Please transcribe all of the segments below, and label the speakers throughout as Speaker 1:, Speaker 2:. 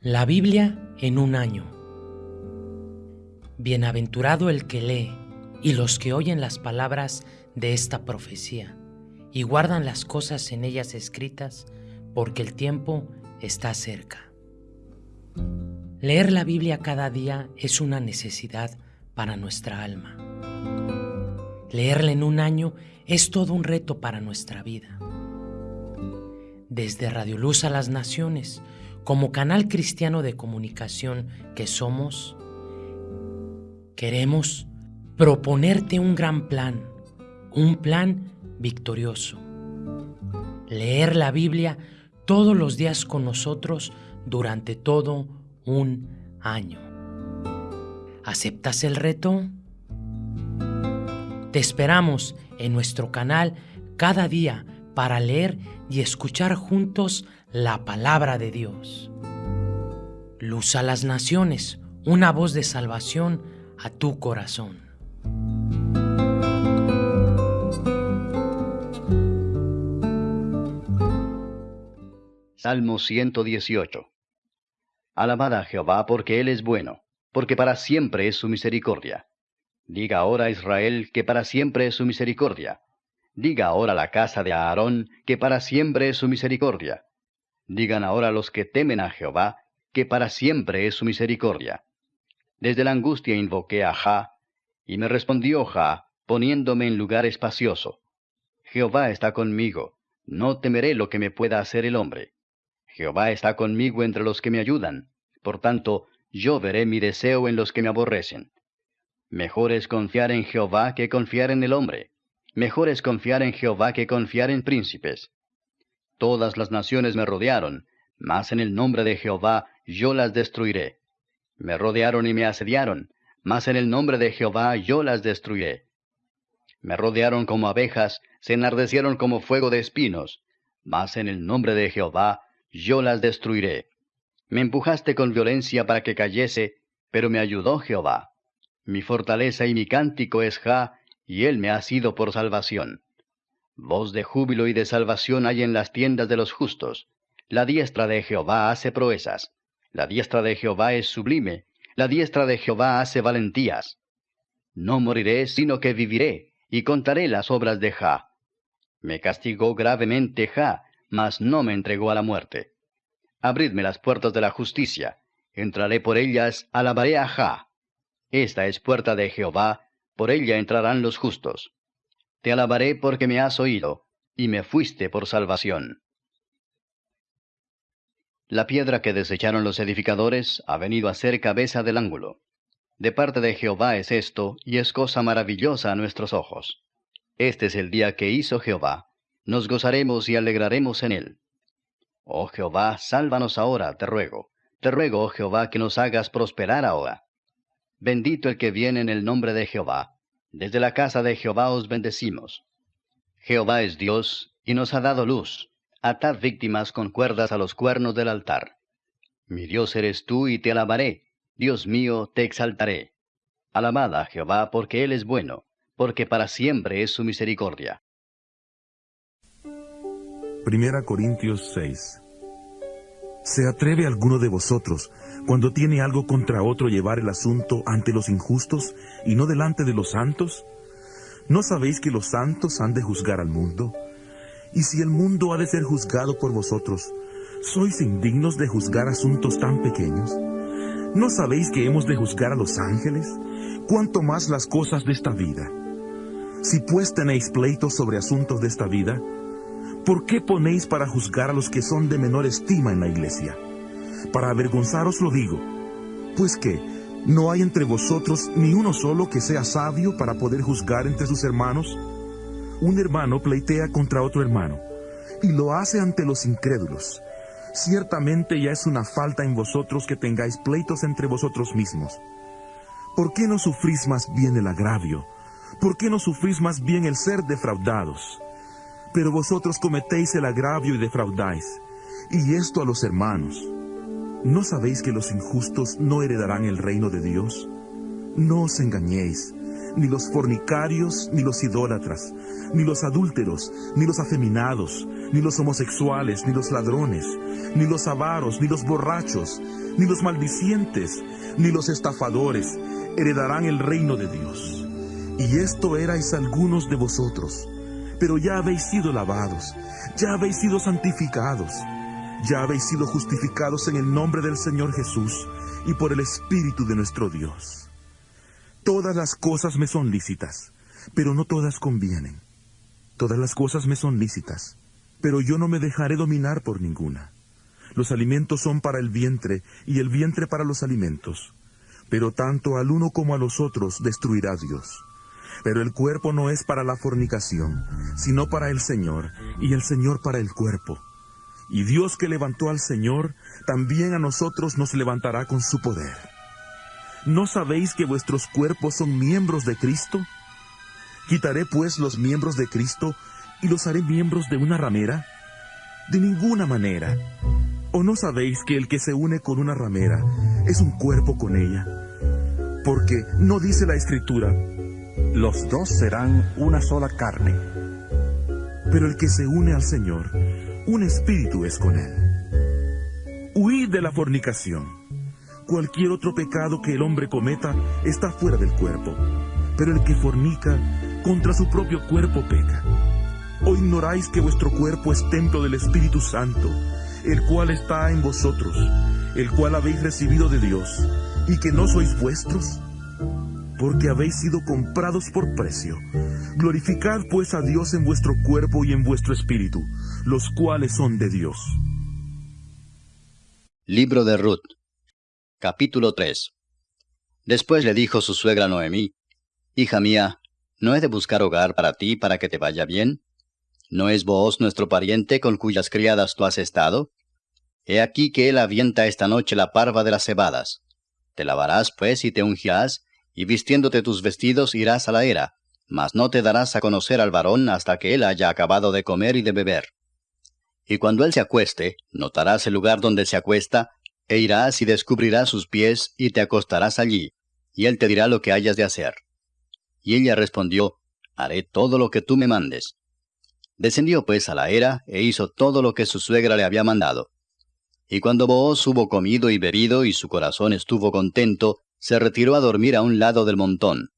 Speaker 1: La Biblia en un año. Bienaventurado el que lee y los que oyen las palabras de esta profecía y guardan las cosas en ellas escritas, porque el tiempo está cerca. Leer la Biblia cada día es una necesidad para nuestra alma. Leerla en un año es todo un reto para nuestra vida. Desde Radio Luz a las Naciones, como canal cristiano de comunicación que somos, queremos proponerte un gran plan, un plan victorioso. Leer la Biblia todos los días con nosotros durante todo un año. ¿Aceptas el reto? Te esperamos en nuestro canal cada día para leer y escuchar juntos la palabra de Dios. Luz a las naciones, una voz de salvación a tu corazón.
Speaker 2: Salmo 118 Alabad a Jehová porque Él es bueno, porque para siempre es su misericordia. Diga ahora Israel que para siempre es su misericordia. Diga ahora la casa de Aarón que para siempre es su misericordia. Digan ahora los que temen a Jehová, que para siempre es su misericordia. Desde la angustia invoqué a Jah, y me respondió Jah, poniéndome en lugar espacioso. Jehová está conmigo, no temeré lo que me pueda hacer el hombre. Jehová está conmigo entre los que me ayudan, por tanto, yo veré mi deseo en los que me aborrecen. Mejor es confiar en Jehová que confiar en el hombre. Mejor es confiar en Jehová que confiar en príncipes. Todas las naciones me rodearon, mas en el nombre de Jehová yo las destruiré. Me rodearon y me asediaron, mas en el nombre de Jehová yo las destruiré. Me rodearon como abejas, se enardecieron como fuego de espinos, mas en el nombre de Jehová yo las destruiré. Me empujaste con violencia para que cayese, pero me ayudó Jehová. Mi fortaleza y mi cántico es Ja, y él me ha sido por salvación. Voz de júbilo y de salvación hay en las tiendas de los justos. La diestra de Jehová hace proezas. La diestra de Jehová es sublime. La diestra de Jehová hace valentías. No moriré, sino que viviré, y contaré las obras de Ja. Me castigó gravemente Ja, mas no me entregó a la muerte. Abridme las puertas de la justicia. Entraré por ellas, alabaré a Ja. Esta es puerta de Jehová, por ella entrarán los justos. Te alabaré porque me has oído, y me fuiste por salvación. La piedra que desecharon los edificadores ha venido a ser cabeza del ángulo. De parte de Jehová es esto, y es cosa maravillosa a nuestros ojos. Este es el día que hizo Jehová. Nos gozaremos y alegraremos en él. Oh Jehová, sálvanos ahora, te ruego. Te ruego, oh Jehová, que nos hagas prosperar ahora. Bendito el que viene en el nombre de Jehová. Desde la casa de Jehová os bendecimos. Jehová es Dios, y nos ha dado luz. Atad víctimas con cuerdas a los cuernos del altar. Mi Dios eres tú, y te alabaré. Dios mío, te exaltaré. Alabad a Jehová, porque Él es bueno, porque para siempre es su misericordia.
Speaker 3: Primera Corintios 6 ¿Se atreve alguno de vosotros cuando tiene algo contra otro llevar el asunto ante los injustos y no delante de los santos? ¿No sabéis que los santos han de juzgar al mundo? Y si el mundo ha de ser juzgado por vosotros, ¿sois indignos de juzgar asuntos tan pequeños? ¿No sabéis que hemos de juzgar a los ángeles? ¿Cuánto más las cosas de esta vida? Si pues tenéis pleitos sobre asuntos de esta vida, ¿por qué ponéis para juzgar a los que son de menor estima en la iglesia? Para avergonzaros lo digo, pues que no hay entre vosotros ni uno solo que sea sabio para poder juzgar entre sus hermanos. Un hermano pleitea contra otro hermano, y lo hace ante los incrédulos. Ciertamente ya es una falta en vosotros que tengáis pleitos entre vosotros mismos. ¿Por qué no sufrís más bien el agravio? ¿Por qué no sufrís más bien el ser defraudados? Pero vosotros cometéis el agravio y defraudáis, y esto a los hermanos. ¿No sabéis que los injustos no heredarán el reino de Dios? No os engañéis, ni los fornicarios, ni los idólatras, ni los adúlteros, ni los afeminados, ni los homosexuales, ni los ladrones, ni los avaros, ni los borrachos, ni los maldicientes, ni los estafadores heredarán el reino de Dios. Y esto erais algunos de vosotros, pero ya habéis sido lavados, ya habéis sido santificados, ya habéis sido justificados en el nombre del Señor Jesús y por el Espíritu de nuestro Dios. Todas las cosas me son lícitas, pero no todas convienen. Todas las cosas me son lícitas, pero yo no me dejaré dominar por ninguna. Los alimentos son para el vientre y el vientre para los alimentos, pero tanto al uno como a los otros destruirá Dios. Pero el cuerpo no es para la fornicación, sino para el Señor, y el Señor para el cuerpo. Y Dios que levantó al Señor, también a nosotros nos levantará con su poder. ¿No sabéis que vuestros cuerpos son miembros de Cristo? ¿Quitaré pues los miembros de Cristo y los haré miembros de una ramera? De ninguna manera. ¿O no sabéis que el que se une con una ramera es un cuerpo con ella? Porque no dice la escritura, los dos serán una sola carne. Pero el que se une al Señor, un espíritu es con él. Huid de la fornicación. Cualquier otro pecado que el hombre cometa está fuera del cuerpo, pero el que fornica contra su propio cuerpo peca. ¿O ignoráis que vuestro cuerpo es templo del Espíritu Santo, el cual está en vosotros, el cual habéis recibido de Dios, y que no sois vuestros? Porque habéis sido comprados por precio. Glorificad pues a Dios en vuestro cuerpo y en vuestro espíritu, los cuales son de Dios.
Speaker 2: Libro de Ruth, capítulo 3 Después le dijo su suegra Noemí, Hija mía, ¿no he de buscar hogar para ti para que te vaya bien? ¿No es vos nuestro pariente con cuyas criadas tú has estado? He aquí que él avienta esta noche la parva de las cebadas. Te lavarás pues y te ungirás, y vistiéndote tus vestidos irás a la era, mas no te darás a conocer al varón hasta que él haya acabado de comer y de beber. Y cuando él se acueste, notarás el lugar donde se acuesta, e irás y descubrirás sus pies, y te acostarás allí, y él te dirá lo que hayas de hacer. Y ella respondió, Haré todo lo que tú me mandes. Descendió pues a la era, e hizo todo lo que su suegra le había mandado. Y cuando Booz hubo comido y bebido, y su corazón estuvo contento, se retiró a dormir a un lado del montón.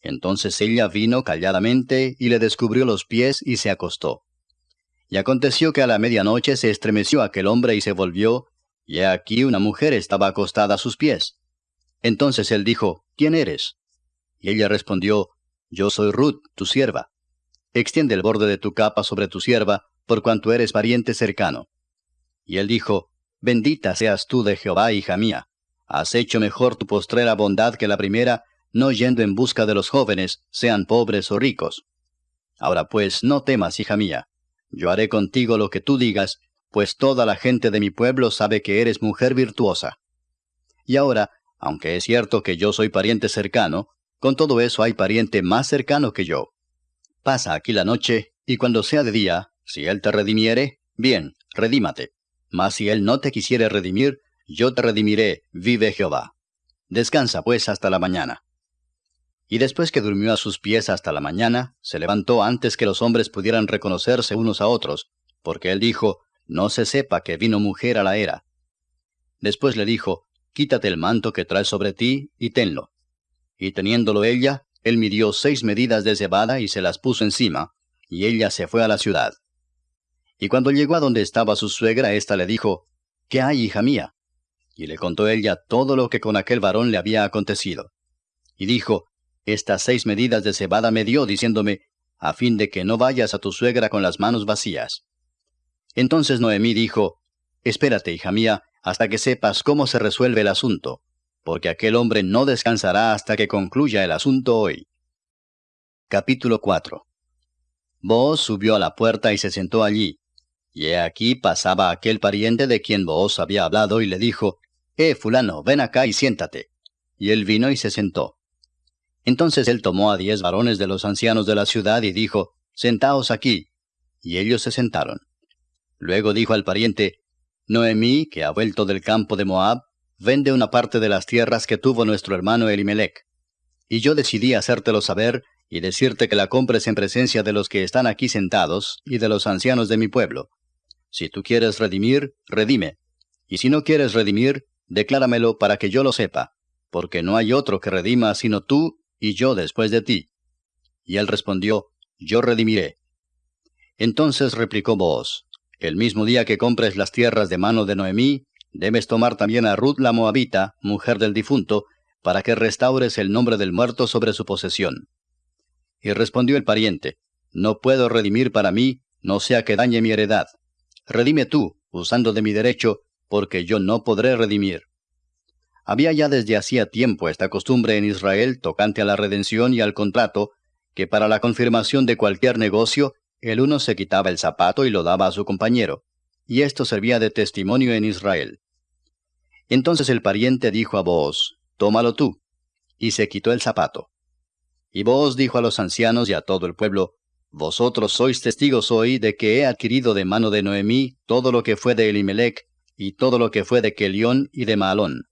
Speaker 2: Entonces ella vino calladamente, y le descubrió los pies, y se acostó. Y aconteció que a la medianoche se estremeció aquel hombre y se volvió, y aquí una mujer estaba acostada a sus pies. Entonces él dijo, ¿quién eres? Y ella respondió, Yo soy Ruth, tu sierva. Extiende el borde de tu capa sobre tu sierva, por cuanto eres pariente cercano. Y él dijo, Bendita seas tú de Jehová, hija mía. Has hecho mejor tu postrera bondad que la primera, no yendo en busca de los jóvenes, sean pobres o ricos. Ahora pues, no temas, hija mía, yo haré contigo lo que tú digas, pues toda la gente de mi pueblo sabe que eres mujer virtuosa. Y ahora, aunque es cierto que yo soy pariente cercano, con todo eso hay pariente más cercano que yo. Pasa aquí la noche, y cuando sea de día, si él te redimiere, bien, redímate. Mas si él no te quisiere redimir, yo te redimiré, vive Jehová. Descansa pues hasta la mañana. Y después que durmió a sus pies hasta la mañana, se levantó antes que los hombres pudieran reconocerse unos a otros, porque él dijo, No se sepa que vino mujer a la era. Después le dijo, Quítate el manto que traes sobre ti, y tenlo. Y teniéndolo ella, él midió seis medidas de cebada y se las puso encima, y ella se fue a la ciudad. Y cuando llegó a donde estaba su suegra, ésta le dijo, ¿Qué hay, hija mía? Y le contó ella todo lo que con aquel varón le había acontecido. Y dijo, estas seis medidas de cebada me dio, diciéndome, a fin de que no vayas a tu suegra con las manos vacías. Entonces Noemí dijo, Espérate, hija mía, hasta que sepas cómo se resuelve el asunto, porque aquel hombre no descansará hasta que concluya el asunto hoy. Capítulo 4 Booz subió a la puerta y se sentó allí. Y he aquí pasaba aquel pariente de quien Booz había hablado y le dijo, Eh, fulano, ven acá y siéntate. Y él vino y se sentó. Entonces él tomó a diez varones de los ancianos de la ciudad y dijo, Sentaos aquí. Y ellos se sentaron. Luego dijo al pariente, Noemí, que ha vuelto del campo de Moab, vende una parte de las tierras que tuvo nuestro hermano Elimelech. y yo decidí hacértelo saber y decirte que la compres en presencia de los que están aquí sentados y de los ancianos de mi pueblo. Si tú quieres redimir, redime. Y si no quieres redimir, decláramelo para que yo lo sepa, porque no hay otro que redima sino tú y yo después de ti. Y él respondió, Yo redimiré. Entonces replicó Booz, El mismo día que compres las tierras de mano de Noemí, debes tomar también a Ruth la Moabita, mujer del difunto, para que restaures el nombre del muerto sobre su posesión. Y respondió el pariente, No puedo redimir para mí, no sea que dañe mi heredad. Redime tú, usando de mi derecho, porque yo no podré redimir. Había ya desde hacía tiempo esta costumbre en Israel tocante a la redención y al contrato, que para la confirmación de cualquier negocio, el uno se quitaba el zapato y lo daba a su compañero, y esto servía de testimonio en Israel. Entonces el pariente dijo a Booz, Tómalo tú, y se quitó el zapato. Y Booz dijo a los ancianos y a todo el pueblo, Vosotros sois testigos hoy de que he adquirido de mano de Noemí todo lo que fue de Elimelech, y todo lo que fue de Kelión y de Malón.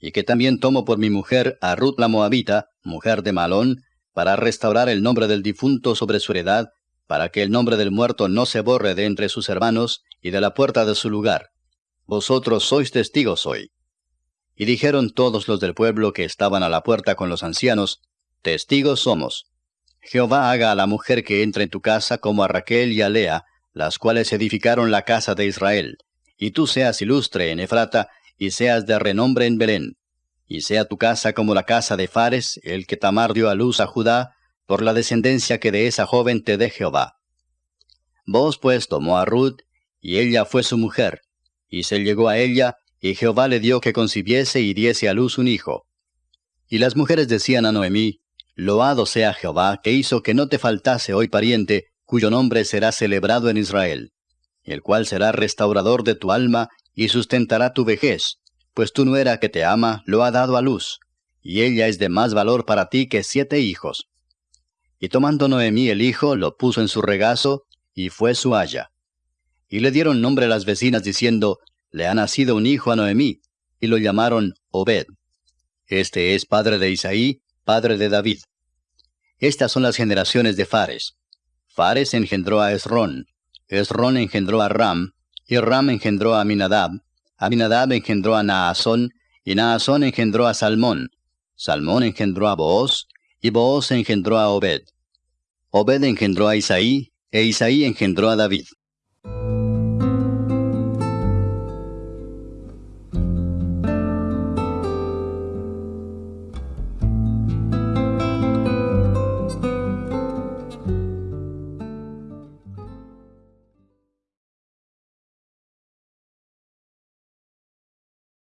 Speaker 2: Y que también tomo por mi mujer a Ruth la Moabita, mujer de Malón, para restaurar el nombre del difunto sobre su heredad, para que el nombre del muerto no se borre de entre sus hermanos y de la puerta de su lugar. Vosotros sois testigos hoy. Y dijeron todos los del pueblo que estaban a la puerta con los ancianos, Testigos somos. Jehová haga a la mujer que entra en tu casa como a Raquel y a Lea, las cuales edificaron la casa de Israel, y tú seas ilustre en Efrata, y seas de renombre en Belén, y sea tu casa como la casa de Fares, el que Tamar dio a luz a Judá, por la descendencia que de esa joven te dé Jehová. Vos pues tomó a Ruth, y ella fue su mujer, y se llegó a ella, y Jehová le dio que concibiese y diese a luz un hijo. Y las mujeres decían a Noemí, Loado sea Jehová, que hizo que no te faltase hoy pariente, cuyo nombre será celebrado en Israel, el cual será restaurador de tu alma y sustentará tu vejez, pues tu nuera que te ama lo ha dado a luz, y ella es de más valor para ti que siete hijos. Y tomando Noemí el hijo, lo puso en su regazo, y fue su haya. Y le dieron nombre las vecinas diciendo, le ha nacido un hijo a Noemí, y lo llamaron Obed. Este es padre de Isaí, padre de David. Estas son las generaciones de Fares. Fares engendró a Esrón, Esrón engendró a Ram, y Ram engendró a Aminadab, Aminadab engendró a Naasón, y Naasón engendró a Salmón, Salmón engendró a Booz, y Booz engendró a Obed. Obed engendró a Isaí, e Isaí engendró a David.